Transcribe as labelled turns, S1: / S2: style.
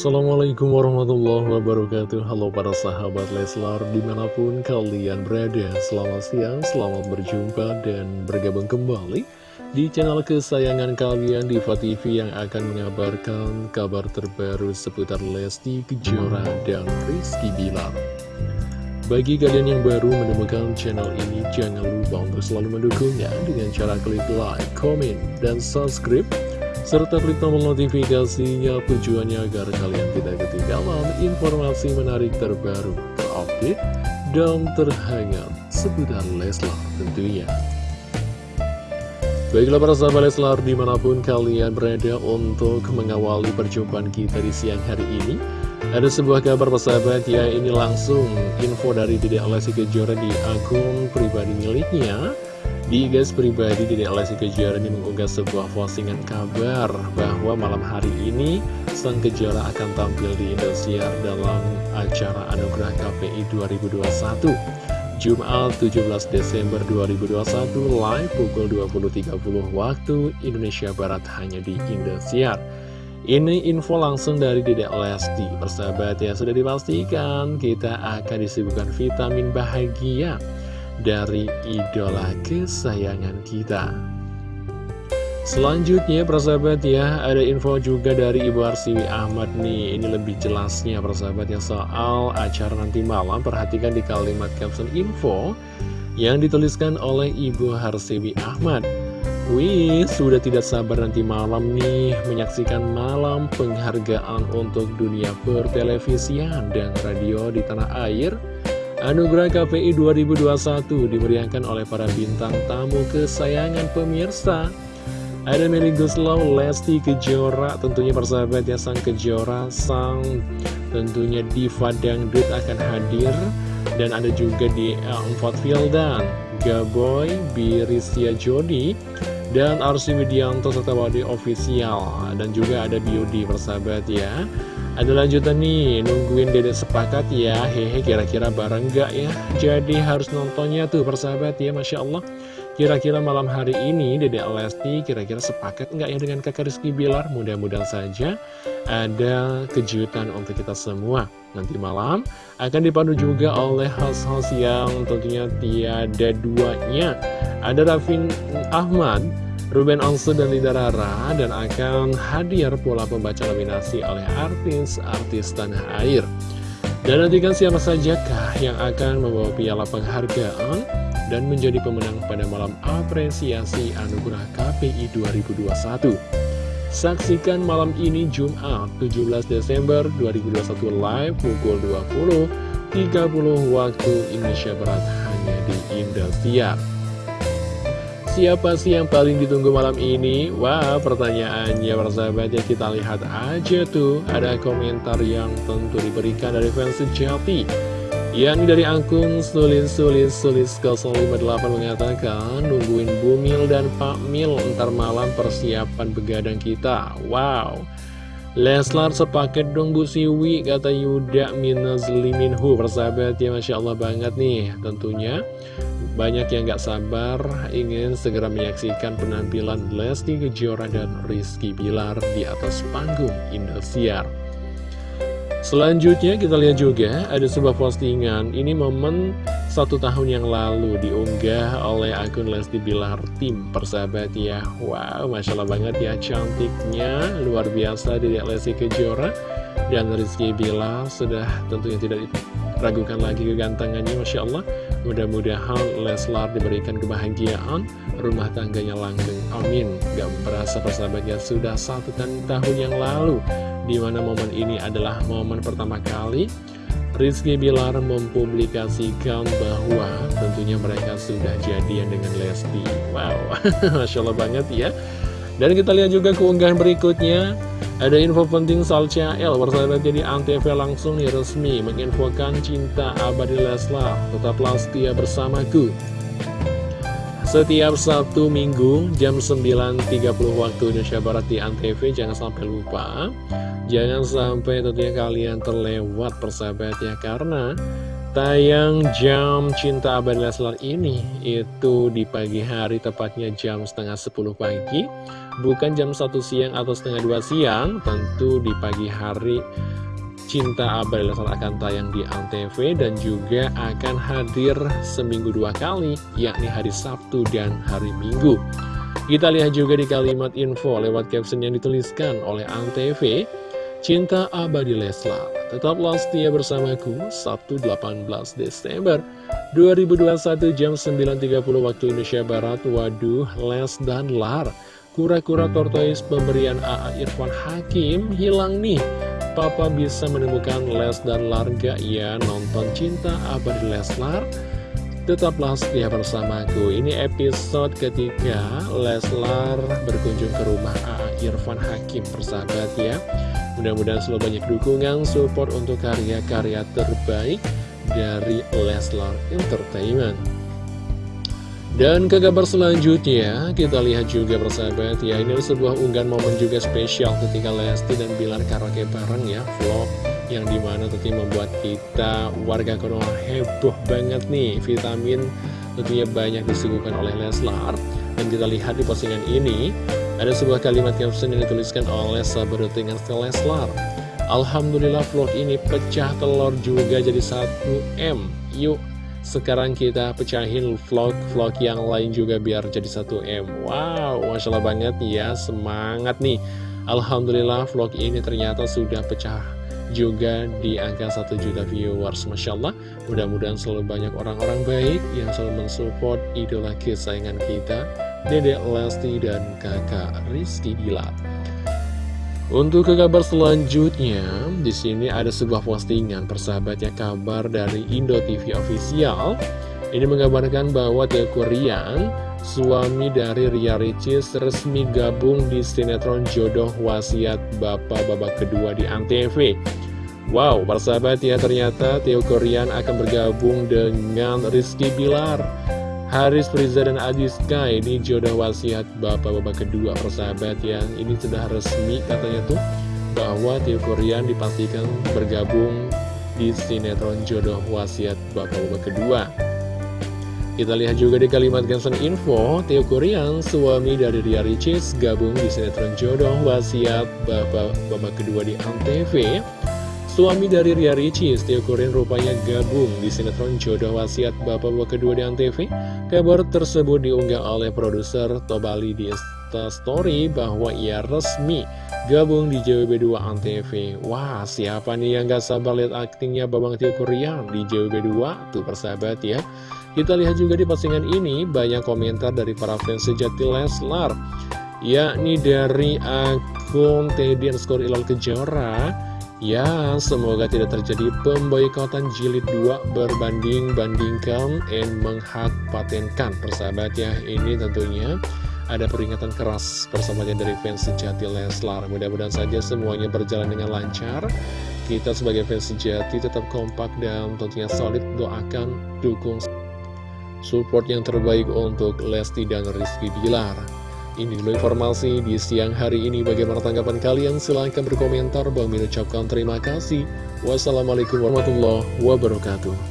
S1: Assalamualaikum warahmatullahi wabarakatuh. Halo para sahabat Leslar Di mana pun kalian berada. Selamat siang, selamat berjumpa Dan bergabung kembali Di channel kesayangan kalian Diva TV yang akan mengabarkan Kabar terbaru seputar Lesti Kejora dan Rizky Bilar. Bagi kalian yang baru menemukan channel ini Jangan lupa untuk selalu mendukungnya Dengan cara klik like, komen, dan subscribe serta tombol notifikasinya tujuannya agar kalian tidak ketinggalan informasi menarik terbaru, terupdate, dan terhangat seputar Leslar tentunya. Baiklah para sahabat Leslar di mana pun kalian berada untuk mengawali perjumpaan kita di siang hari ini Ada sebuah kabar persahabat ya ini langsung info dari Dede Alessi Kejora di akun pribadi miliknya di gas pribadi Dede Lesti Kejora ini mengunggah sebuah postingan kabar bahwa malam hari ini Sang Kejora akan tampil di Indosiar dalam acara Anugerah KPI 2021 Jumat 17 Desember 2021 live pukul 20.30 waktu Indonesia Barat hanya di Indosiar. Ini info langsung dari Dedek Lesti Persahabat ya sudah dipastikan kita akan disibukkan vitamin bahagia dari idola kesayangan kita. Selanjutnya persahabat ya ada info juga dari Ibu Arsiwi Ahmad nih. Ini lebih jelasnya persahabat yang soal acara nanti malam. Perhatikan di kalimat caption info yang dituliskan oleh Ibu Harsiwi Ahmad. Wih, sudah tidak sabar nanti malam nih menyaksikan malam penghargaan untuk dunia pertelevisian dan radio di tanah air Anugerah KPI 2021 dimeriahkan oleh para bintang tamu kesayangan pemirsa. Ada Meli Guslau, Lesti Kejora, tentunya persahabat ya Sang Kejora, Sang tentunya Diva Dangdut akan hadir. Dan ada juga di Empat Fildan, Gaboy, Birisia Jodi, dan Arsi Widianto serta Wadi Official Dan juga ada Biodi persahabat ya ada lanjutan nih, nungguin dedek sepakat ya Hehe, kira-kira bareng gak ya? Jadi harus nontonnya tuh persahabat ya, Masya Allah Kira-kira malam hari ini Dedek Lesti kira-kira sepakat nggak ya dengan kakak Rizky Bilar? Mudah-mudahan saja ada kejutan untuk kita semua Nanti malam akan dipandu juga oleh host-host yang tentunya tiada duanya Ada Rafin Ahmad Ruben Onsu dan Lida Rara dan akan hadir pula pembaca nominasi oleh artis-artis tanah air. Dan nantikan siapa sajakah yang akan membawa piala penghargaan dan menjadi pemenang pada malam apresiasi Anugerah KPI 2021. Saksikan malam ini Jumat 17 Desember 2021 live pukul 20.30 waktu Indonesia Barat hanya di Indosiar. Siapa sih yang paling ditunggu malam ini? Wah, pertanyaannya persahabat ya kita lihat aja tuh. Ada komentar yang tentu diberikan dari fans sejati. Yang dari akun sulis-sulis-sulis 058 mengatakan Nungguin Bumil dan Pak Mil Ntar malam persiapan begadang kita. Wow Leslar sepaket dong Bu Siwi Kata Yuda minus liminhu Persahabat ya Masya Allah banget nih. Tentunya banyak yang gak sabar ingin segera menyaksikan penampilan Lesti Kejora dan Rizky Bilar di atas panggung Indosiar. Selanjutnya kita lihat juga ada sebuah postingan. Ini momen satu tahun yang lalu diunggah oleh akun Lesti Bilar Tim Persahabat ya Wow Masya Allah banget ya cantiknya Luar biasa dari Lesti Kejora Dan Rizky Bilar sudah tentunya tidak ragukan lagi kegantengannya Masya Allah Mudah-mudahan Leslar diberikan kebahagiaan, rumah tangganya langgeng. Amin. Gak berasa persahabatnya sudah satu tahun yang lalu, di mana momen ini adalah momen pertama kali Rizky Bilar mempublikasikan bahwa tentunya mereka sudah jadian dengan Lesti. Wow, Masya Allah banget ya. Dan kita lihat juga keunggahan berikutnya ada info penting soal CL, persahabat jadi Antv langsung nih resmi menginfokan cinta abadi Leslar. Tetaplah setia bersamaku. Setiap Sabtu Minggu jam 9.30 waktu Indonesia Barat di Antv, jangan sampai lupa. Jangan sampai tentunya kalian terlewat persahabat ya, karena Tayang jam Cinta Abadi Leslar ini itu di pagi hari tepatnya jam setengah 10 pagi Bukan jam 1 siang atau setengah 2 siang Tentu di pagi hari Cinta Abadi Leslar akan tayang di Antv Dan juga akan hadir seminggu dua kali Yakni hari Sabtu dan hari Minggu. Kita lihat juga di kalimat info lewat caption yang dituliskan oleh Antv. Cinta Abadi Leslar. Tetaplah setia bersamaku Sabtu 18 Desember 2021 jam 9.30 waktu Indonesia Barat. Waduh Les dan Lar. Kura-kura tortoise pemberian AA Irfan Hakim hilang nih Papa bisa menemukan Les dan Lar gak ya nonton Cinta Abadi Leslar. Tetaplah setia bersamaku. Ini episode ketika Leslar berkunjung ke rumah AA Irfan Hakim persahabat ya. Mudah-mudahan selalu banyak dukungan, support untuk karya-karya terbaik dari Leslar Entertainment. Dan ke kabar selanjutnya, kita lihat juga persahabat ya, ini sebuah unggahan momen juga spesial ketika Lesti dan Bilar karaoke bareng ya, vlog yang di mana tentunya membuat kita warga Konoha heboh banget nih, vitamin tentunya banyak disuguhkan oleh Leslar. Dan kita lihat di postingan ini, ada sebuah kalimat caption yang dituliskan oleh sahabat dengan Leslar. Alhamdulillah vlog ini pecah telur juga jadi 1M Yuk sekarang kita pecahin vlog-vlog yang lain juga biar jadi 1M Wow, Masya Allah banget ya, semangat nih. Alhamdulillah vlog ini ternyata sudah pecah juga di angka 1 juta viewers Masya Allah. Mudah-mudahan selalu banyak orang-orang baik yang selalu mensupport idola kesayangan kita Dedek Lesti dan kakak Rizky Bilar. Untuk ke kabar selanjutnya, di sini ada sebuah postingan persahabatnya kabar dari Indo TV Official. Ini mengabarkan bahwa Tia Kurian, suami dari Ria Ricis, resmi gabung di sinetron Jodoh Wasiat Bapak Babak Kedua di Antv. Wow, persahabat ya ternyata Tio Korean akan bergabung dengan Rizky Bilar Haris Friza dan Adi Sky ini jodoh wasiat bapak-bapak kedua persahabat yang ini sudah resmi katanya tuh bahwa Tio Korean dipastikan bergabung di sinetron jodoh wasiat bapak-bapak kedua. Kita lihat juga di kalimat caption info Tio Korean suami dari Ria Ricis gabung di sinetron jodoh wasiat bapak-bapak kedua di Antv Suami dari Ria Ricis, Tio Korean rupanya gabung di sinetron Jodoh Wasiat Bapak-Bapak kedua di Antv. Kabar tersebut diunggah oleh produser Tobali di Story bahwa ia resmi gabung di JWB2 Antv. Wah, siapa nih yang gak sabar lihat aktingnya Babang Tio Korean di JWB2? Tuh persahabat ya. Kita lihat juga di postingan ini banyak komentar dari para fans sejati Leslar. Yakni dari akun Teddy underscore Ilal Kejora Ya, semoga tidak terjadi pemboikotan jilid 2 berbanding-bandingkan dan menghak patenkan persahabat ya. Ini tentunya ada peringatan keras persahabatan dari fans sejati Leslar. Mudah-mudahan saja semuanya berjalan dengan lancar. Kita sebagai fans sejati tetap kompak dan tentunya solid doakan, dukung, support yang terbaik untuk Lesti dan Rizky Bilar. Ini dulu informasi di siang hari ini. Bagaimana tanggapan kalian? Silahkan berkomentar. Bang Min ucapkan terima kasih. Wassalamualaikum warahmatullahi wabarakatuh.